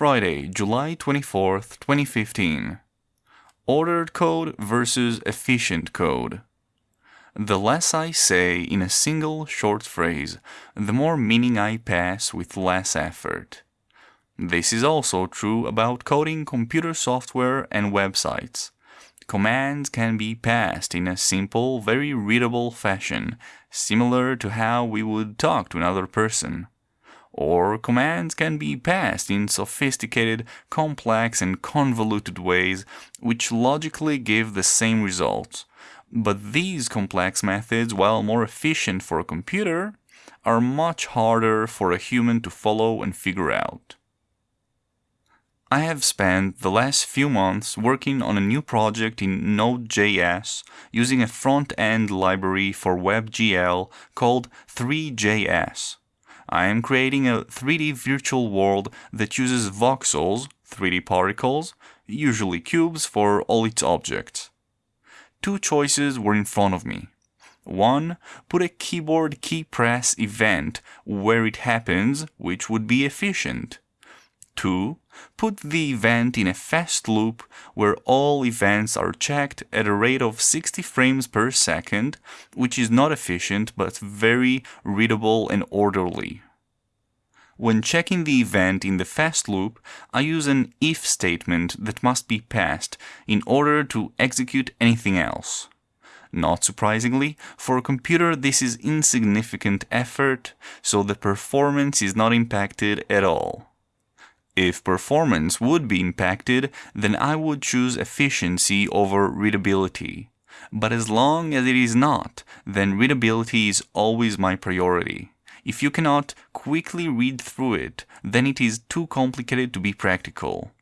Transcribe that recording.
Friday, July 24th, 2015. Ordered code versus efficient code. The less I say in a single short phrase, the more meaning I pass with less effort. This is also true about coding computer software and websites. Commands can be passed in a simple, very readable fashion, similar to how we would talk to another person or commands can be passed in sophisticated, complex and convoluted ways which logically give the same results. But these complex methods, while more efficient for a computer, are much harder for a human to follow and figure out. I have spent the last few months working on a new project in Node.js using a front-end library for WebGL called Three.js. I am creating a 3D virtual world that uses voxels, 3D particles, usually cubes for all its objects. Two choices were in front of me. One, put a keyboard key press event where it happens, which would be efficient. 2. Put the event in a fast loop where all events are checked at a rate of 60 frames per second, which is not efficient but very readable and orderly. When checking the event in the fast loop, I use an if statement that must be passed in order to execute anything else. Not surprisingly, for a computer this is insignificant effort, so the performance is not impacted at all. If performance would be impacted, then I would choose efficiency over readability. But as long as it is not, then readability is always my priority. If you cannot quickly read through it, then it is too complicated to be practical.